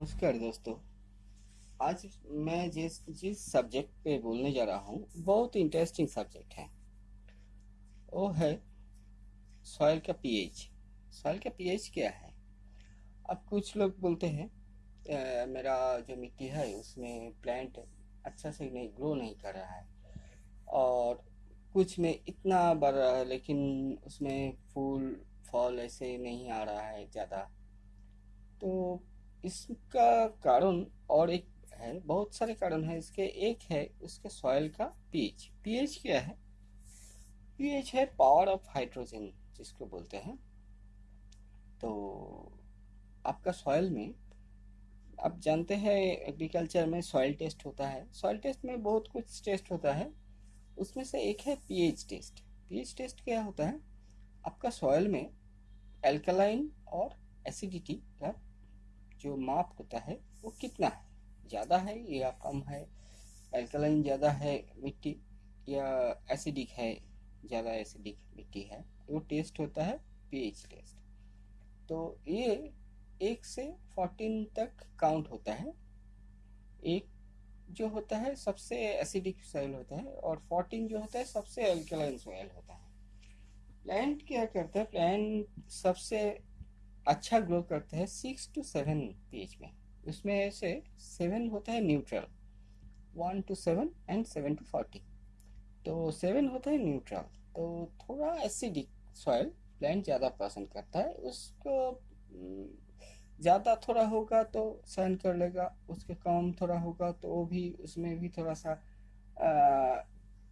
नमस्कार दोस्तों। आज मैं जिस जिस सब्जेक्ट पे बोलने जा रहा हूँ, बहुत इंटरेस्टिंग सब्जेक्ट है। वो है सॉइल का पीएच सॉइल का पीएच क्या है? अब कुछ लोग बोलते हैं मेरा जो मिट्टी है, उसमें प्लांट अच्छा से नहीं ग्रो नहीं कर रहा है। और कुछ में इतना बढ़ रहा है, लेकिन उसमें फूल, फल ऐसे नहीं आ रहा है ज़्यादा। तो इसका कारण और एक है, बहुत सारे कारण है इसके। एक है उसके सॉइल का पीएच पीएच क्या है? पीएच है पावर ऑफ़ हाइड्रोजन जिसको बोलते हैं। तो आपका सॉइल में, आप जानते हैं एग्रीकल्चर में सॉइल टेस्ट होता है। सॉइल टेस्ट में बहुत कुछ टेस्ट होता है। उसमें से एक है पीएच टेस्ट पीएच टेस्ट क्या होता है? आपका सॉइल में एल्कलाइन और एसिडिटी का जो माप होता है, वो कितना है? ज़्यादा है या कम है? एल्कलाइन ज़्यादा है, मिट्टी या एसिडिक है, ज़्यादा एसिडिक मिट्टी है, वो टेस्ट होता है पीएच टेस्ट तो ये एक से फोर्टीन तक काउंट होता है। एक जो होता है, सबसे एसिडिक सॉइल होता है और फोर्टीन जो होता है, सबसे एल्कलाइन सॉइल होता है। प्लांट क्या करता है? प्लांट सबसे अच्छा ग्रो करता है सिक्स टू सेवन पीएच में। उसमें से सेवन होता है neutral, one to seven and seven to forty. तो सेवन होता है न्यूट्रल तो थोड़ा एसिडिक सॉइल प्लांट ज़्यादा पसंद करता है। उसको ज़्यादा थोड़ा होगा तो सहन कर लेगा, उसके कम थोड़ा होगा तो वो भी, उसमें भी थोड़ा सा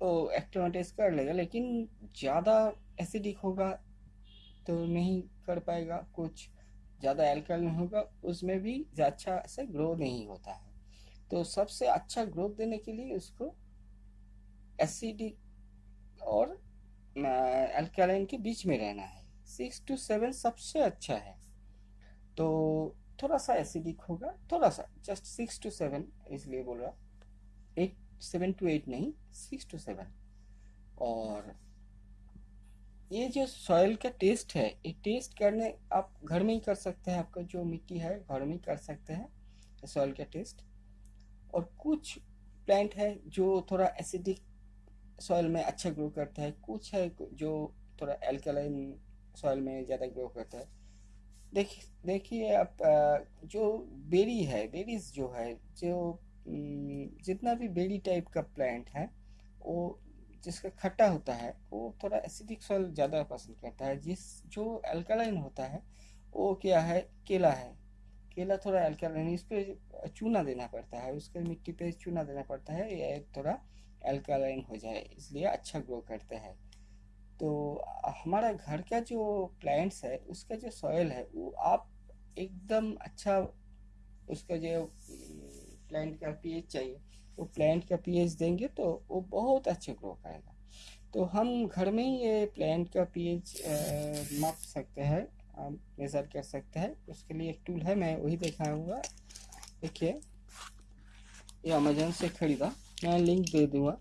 वो एक्टिविटीज़ कर लेगा, लेकिन ज़्यादा एसिडिक होगा तो नहीं कर पाएगा, कुछ ज़्यादा एल्कलाइन होगा, उसमें भी अच्छा से ग्रो नहीं होता है। तो सबसे अच्छा ग्रोथ देने के लिए उसको एसिडिक और एल्कलाइन के बीच में रहना है। सिक्स टू सेवन सबसे अच्छा है। तो थोड़ा सा एसिडिक होगा, थोड़ा सा जस्ट सिक्स टू सेवन इसलिए बोल रहा एट सेवन टू एट नहीं सिक्स टू सेवन और ये जो सॉइल का टेस्ट है, ये टेस्ट करने आप घर में ही कर सकते हैं, आपका जो मिट्टी है, घर में ही कर सकते हैं सॉइल का टेस्ट और कुछ प्लांट है जो थोड़ा एसिडिक सॉइल में अच्छा ग्रो करता है, कुछ है जो थोड़ा एल्कलाइन सॉइल में ज़्यादा ग्रो करता है. देख, देखिए आप जो बेरी है बेरीज जो है, जो जितना भी बेरी टाइप का प्लांट है, वो जिसका खट्टा होता है, वो थोड़ा एसिडिक सॉइल ज़्यादा पसंद करता है। जिस, जो अल्कलाइन होता है, वो क्या है, केला है। केला थोड़ा अल्कलाइन इस पर चूना देना पड़ता है। उसके मिट्टी पे चूना देना पड़ता है, ये थोड़ा अल्कलाइन हो जाए, इसलिए अच्छा ग्रो करता है। तो हमारा घर का जो प्लांट्स है, उसका जो सॉयल है, वो आप एकदम अच्छा उसका जो प्लांट का पीएच चाहिए। वो प्लांट का पीएच देंगे तो वो बहुत अच्छे ग्रो करेगा। तो हम घर में ही ये प्लांट का पीएच माप सकते हैं मेज़र कर सकते हैं। उसके लिए एक टूल है, मैं वही दिखाऊँगा। देखिए, ये अमेजोन से ख़रीदा। मैं लिंक दे दूँगा।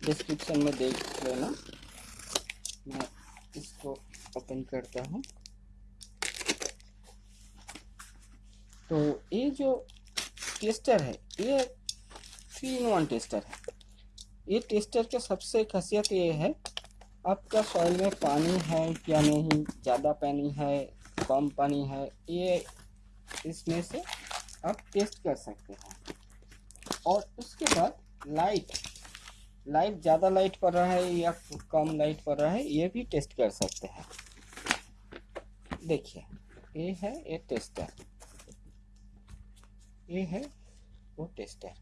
डिस्क्रिप्शन में देख लेना। मैं इसको ओपन करता हूँ। तो ये जो टेस्टर है, ये थ्री इन वन टेस्टर है। ये टेस्टर का सबसे खासियत ये है, आपका सॉइल में पानी है क्या नहीं, ज़्यादा पानी है, कम पानी है, ये इसमें से आप टेस्ट कर सकते हैं। और उसके बाद लाइट लाइट ज़्यादा लाइट पड़ रहा है या कम लाइट पड़ रहा है, ये भी टेस्ट कर सकते हैं। देखिए, ये है, ये टेस्टर ये है, वो टेस्टर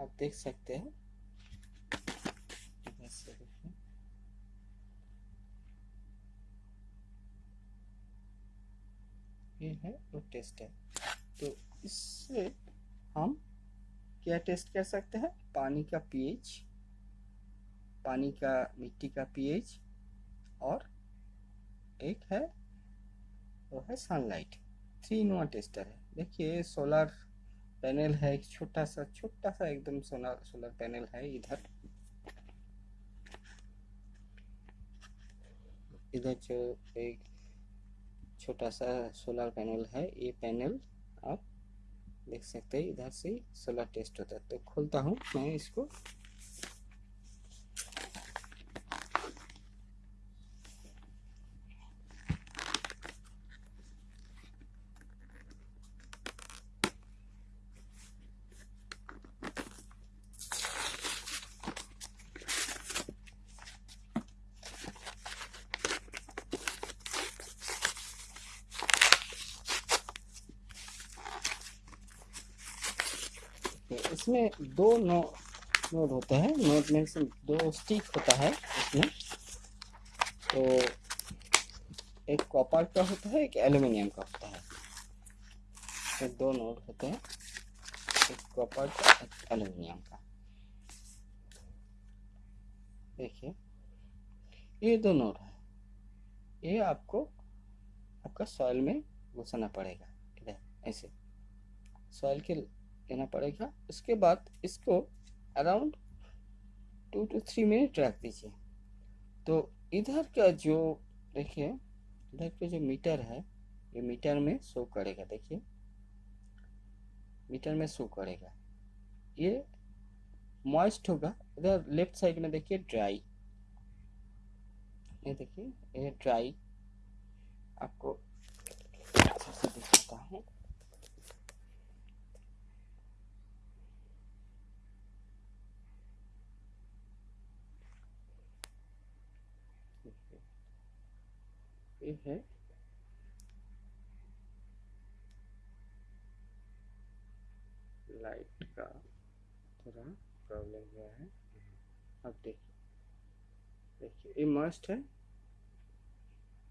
आप देख सकते हैं। ये है वो टेस्टर तो इससे हम क्या टेस्ट कर सकते हैं? पानी का पीएच, पानी का, मिट्टी का पीएच और एक है, वो है sunlight three in one tester है। देखिए सोलर पैनल है, एक छोटा सा छोटा सा एकदम सोलर सोलर पैनल है इधर। इधर जो एक छोटा सा सोलर पैनल है, ये पैनल आप देख सकते हैं, इधर से सोलर टेस्ट होता है। तो खोलता हूँ मैं इसको। इसमें दो नो, नोड होते हैं। नोड में से दो स्टिक होता है इसमें। तो एक कॉपर का होता है, एक एल्यूमिनियम का होता है। तो दो नोड होते हैं, एक कॉपर का, एक एल्यूमिनियम का। देखिए, ये दो नोड है। ये आपको, आपका सॉइल में घुसाना पड़ेगा। इधर, ऐसे। सॉइल के देना पड़ेगा। उसके बाद इसको around two to three minute रख दीजिए। तो इधर का जो, देखिए, इधर का जो मीटर है, ये मीटर में शो करेगा, देखिए। मीटर में शो करेगा। ये मॉइस्ट होगा। इधर लेफ़्ट साइड में देखिए ड्राई ये देखिए, ये ड्राई आपको ये है। लाइट का थोड़ा प्रॉब्लम हुआ है। अब देखिए। देखिए, ये मस्ट है।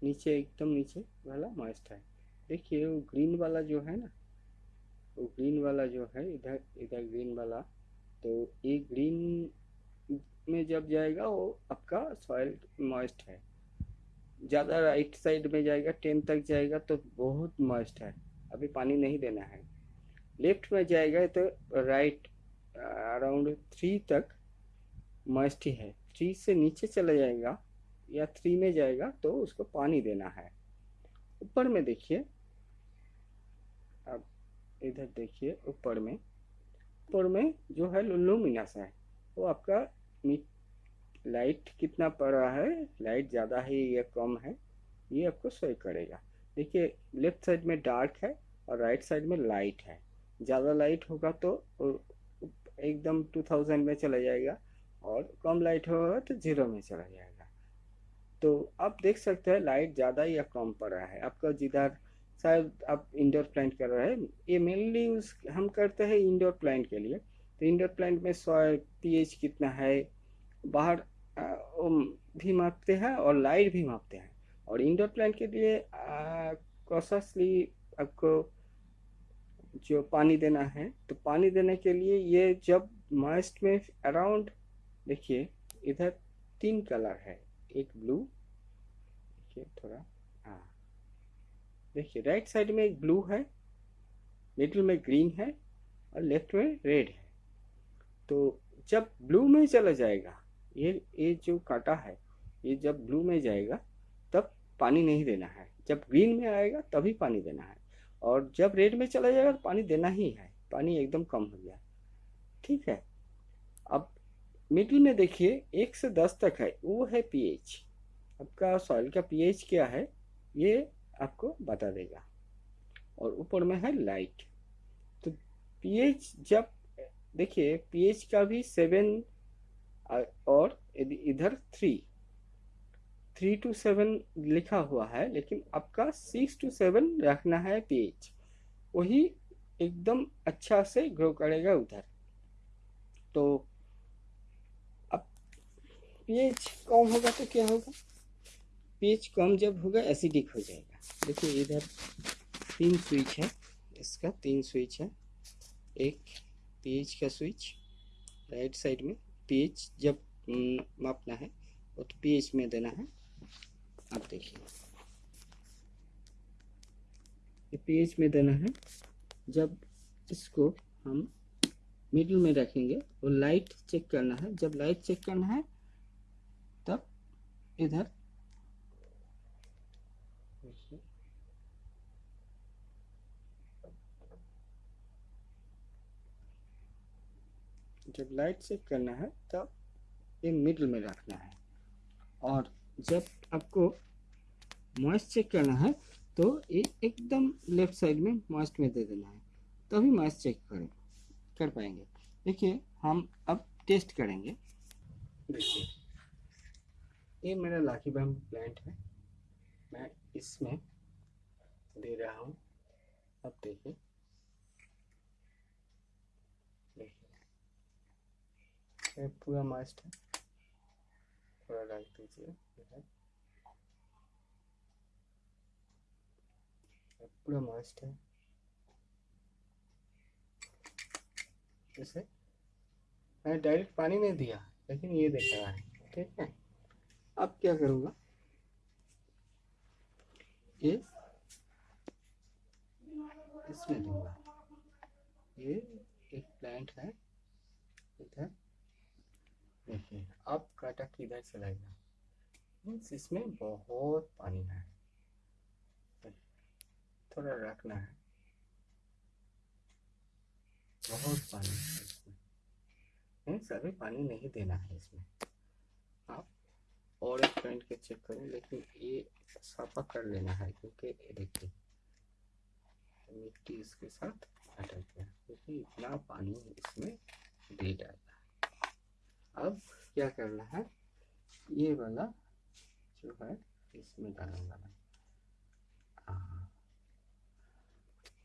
नीचे, एकदम नीचे वाला मस्ट है। देखिए, वो ग्रीन वाला जो है ना, वो ग्रीन वाला जो है, इधर इधर ग्रीन वाला तो ये ग्रीन में जब जाएगा, वो आपका सॉइल मॉइस्ट है। ज़्यादा राइट साइड में जाएगा टेन तक जाएगा तो बहुत मस्ट है। अभी पानी नहीं देना है। लेफ़्ट में जाएगा तो राइट अराउंड थ्री तक मस्ट ही है। थ्री से नीचे चला जाएगा या थ्री में जाएगा तो उसको पानी देना है। ऊपर में देखिए। अब इधर देखिए, ऊपर में। ऊपर में जो है लुमिनस है, वो आपका लाइट कितना पड़ रहा है? लाइट ज़्यादा है या कम है? ये आपको शो करेगा। देखिए, लेफ़्ट साइड में डार्क है और राइट साइड में लाइट है। ज़्यादा लाइट होगा तो एकदम 2000 में चला जाएगा और कम लाइट होगा तो ज़ीरो में चला जाएगा। तो आप देख सकते हैं लाइट ज़्यादा या कम पड़ रहा है। आपका जिधर शायद आप इंडोर प्लांट कर रहे हैं, ये मेनली यूज़ हम करते हैं इंडोर प्लांट के लिए। तो इंडोर प्लांट में सॉइल पीएच कितना है? बाहर भी मापते हैं और लाइट भी मापते हैं। और इंडोर प्लांट के लिए कॉशसली आपको जो पानी देना है तो पानी देने के लिए ये जब मॉइस्ट में अराउंड देखिए, इधर तीन कलर है, एक ब्लू देखिए थोड़ा हाँ देखिए राइट साइड में एक ब्लू है मिडिल में ग्रीन है, और लेफ़्ट में रेड है। तो जब ब्लू में चला जाएगा ये ये जो कांटा है, ये जब ब्लू में जाएगा, तब पानी नहीं देना है। जब ग्रीन में आएगा, तभी पानी देना है। और जब रेड में चला जाएगा तो पानी देना ही है। पानी एकदम कम हो गया। ठीक है? अब मिडिल में देखिए, एक से दस तक है। वो है पीएच आपका सॉइल का पीएच क्या है, ये आपको बता देगा। और ऊपर में है लाइट तो पीएच जब, देखिए पीएच का भी सेवन और इधर थ्री थ्री टू सेवन लिखा हुआ है, लेकिन आपका सिक्स टू सेवन रखना है पेज वही एकदम अच्छा से ग्रो करेगा उधर. तो अब पेज कम होगा तो क्या होगा? पेज कम जब होगा एसिडिक हो जाएगा. देखिए इधर तीन स्विच है, इसका तीन स्विच है. एक पेज का स्विच राइट साइड में पीएच जब मापना है तो पीएच में देना है। आप देखिए। पीएच में देना है। जब इसको हम मिडिल में रखेंगे, वो लाइट चेक करना है। जब लाइट चेक करना है, तब इधर जब लाइट चेक करना है, तब ये मिडल में रखना है। और जब आपको मॉइस्ट चेक करना है तो ये एकदम लेफ़्ट साइड में मॉइस्ट में दे देना है। तभी मॉइस्ट चेक करें, कर पाएँगे। देखिए, हम अब टेस्ट करेंगे। देखिए, ये मेरा लाकी बम प्लांट है। मैं इसमें दे रहा हूँ। अब देखिए देखिए ये पूरा मस्त है। थोड़ा डाल दीजिए पूरा मस्त है। जैसे मैं डायरेक्ट पानी नहीं दिया लेकिन ये देख रहा है ठीक है। अब क्या करूँगा? ये इसमें दूँगा। ये एक प्लांट है इधर देखिए अब काटा किधर चलाएगा मीन्स इसमें बहुत पानी है। थोड़ा रखना है। बहुत पानी है इसमें। नहीं, सभी पानी नहीं देना है इसमें। आप और एक पॉइंट के चेक करें, लेकिन ये साफा कर लेना है, क्योंकि देखिए, मिट्टी इसके साथ अटक गया, क्योंकि इतना पानी इसमें दे है। अब क्या करना है? ये वाला जो है इसमें डालूँगा मैं हाँ।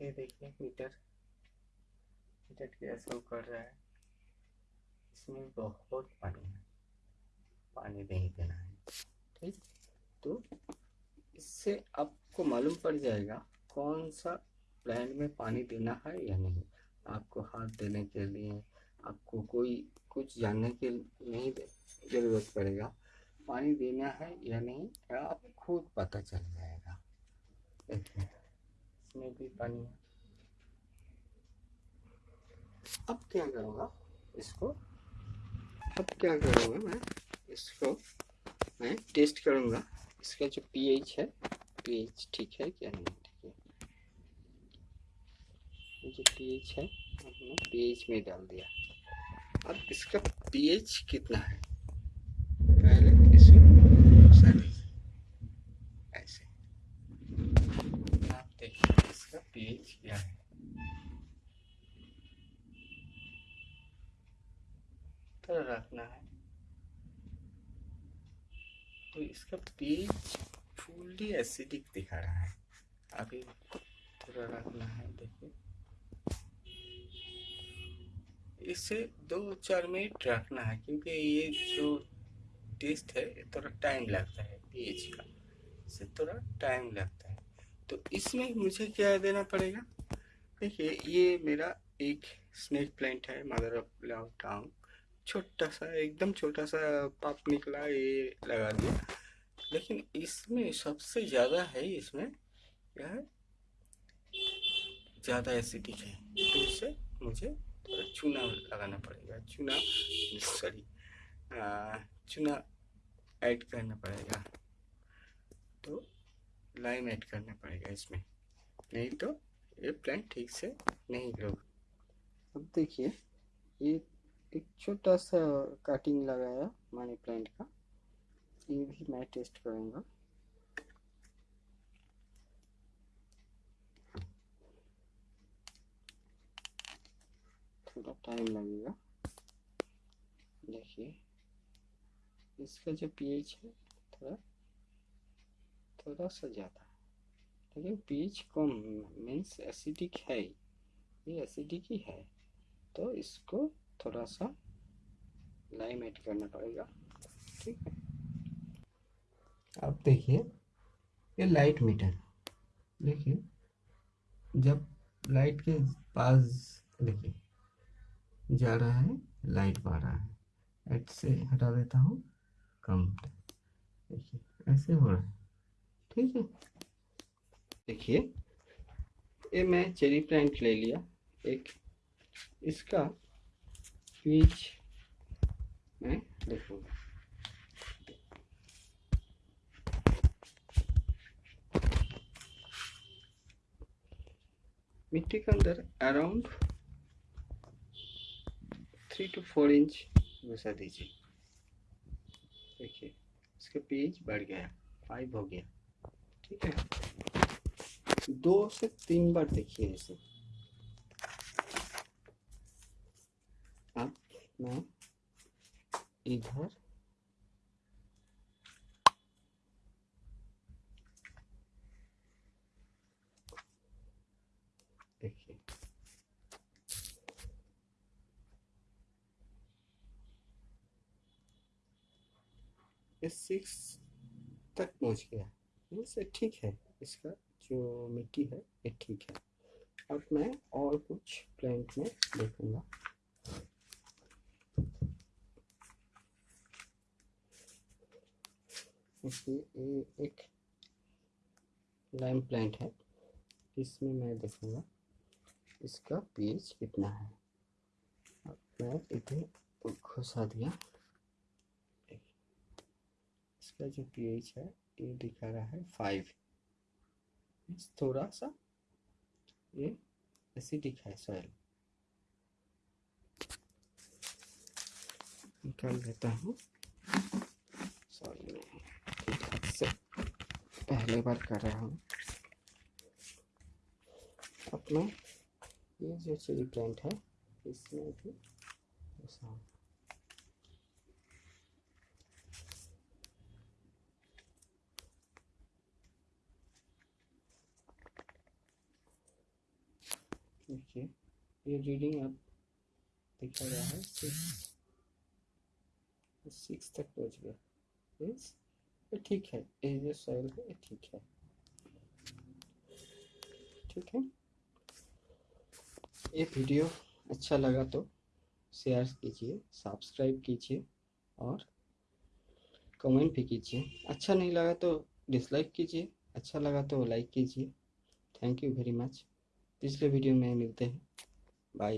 ये देखिए मीटर। मीटर कैसे कर रहा है। इसमें बहुत पानी है। पानी नहीं देना है। ठीक? तो इससे आपको मालूम पड़ जाएगा कौन सा प्लांट में पानी देना है या नहीं। आपको हाथ देने के लिए आपको कोई कुछ जानने के नहीं ज़रूरत पड़ेगा। पानी देना है या नहीं, आप खुद पता चल जाएगा। देखिए इसमें भी पानी है। अब क्या करूँगा? इसको अब क्या करूँगा मैं? इसको मैं टेस्ट करूँगा। इसका जो पीएच है, पीएच ठीक है क्या नहीं? ठीक है। जो पीएच है पीएच में डाल दिया। अब इसका पीएच कितना है? पहले ऐसे। आप देखिए इसका पीएच क्या है। तो रखना है। तो इसका पीएच फुल्ली एसिडिक दिखा रहा है। अभी थोड़ा रखना है, देखिए। इसे दो चार मिनट रखना है, क्योंकि ये जो टेस्ट है थोड़ा टाइम लगता है, पीएच का। इसे थोड़ा टाइम लगता है। तो इसमें मुझे क्या देना पड़ेगा? देखिए, ये मेरा एक स्नेक प्लांट है, मदर ऑफ़ लव टाउन छोटा सा, एकदम छोटा सा पाप निकला, ये लगा दिया। लेकिन इसमें सबसे ज़्यादा है, इसमें क्या है? ज़्यादा एसिडिक है। तो इससे मुझे चूना लगाना पड़ेगा चूना सॉरी चूना ऐड करना पड़ेगा। तो लाइम ऐड करना पड़ेगा इसमें। नहीं तो ये प्लांट ठीक से नहीं ग्रो अब देखिए, ये एक छोटा सा कटिंग लगाया मनी प्लांट का। ये भी मैं टेस्ट करूँगा। थोड़ा टाइम लगेगा। देखिए, इसका जो पीएच है, थोड़ा थोड़ा सा ज़्यादा लेकिन पीएच कम मीन्स एसिडिक है ये एसिडिक ही है। तो इसको थोड़ा सा लाइम ऐड करना पड़ेगा। ठीक है? अब देखिए, ये लाइट मीटर देखिए, जब लाइट के पास, देखिए जा रहा है लाइट पा रहा है। एट से हटा देता हूँ कम देखिए, ऐसे हो रहा है। ठीक है? देखिए, ये मैं चेरी प्लांट ले लिया। एक, इसका पीच मैं देखूँगा मिट्टी के अंदर around three to four inch घुसा दीजिए। देखिए, इसका पेज बढ़ गया फाइव हो गया, ठीक है? दो से तीन बार देखिए इसे। अब मैं इधर देखिए ये सिक्स तक पहुँच गया। इससे ठीक है। इसका जो मिट्टी है, ये ठीक है। अब मैं और कुछ प्लांट में देखूँगा। ये एक लाइम प्लांट है। इसमें मैं देखूँगा, इसका पीएच कितना है। अब मैं इधर घुसा दिया। इसका जो पीएच है, ये दिखा रहा है फाइव थोड़ा सा ये एसिडिक है सॉइल निकाल देता हूँ। सॉरी पहले बार कर रहा हूँ। अपना ये जो चिली प्लांट है, इसमें भी घुसाऊँ देखिए, ये रीडिंग अब दिखा रहा है सिक्स तक पहुँच गया। ये ठीक है, ये जो सॉइल है, ये ठीक है। ठीक है? ये वीडियो अच्छा लगा तो शेयर कीजिए सब्सक्राइब कीजिए और कमेंट भी कीजिए। अच्छा नहीं लगा तो डिसलाइक कीजिए अच्छा लगा तो लाइक कीजिए। थैंक यू वेरी मच पिछले वीडियो में मिलते हैं। बाय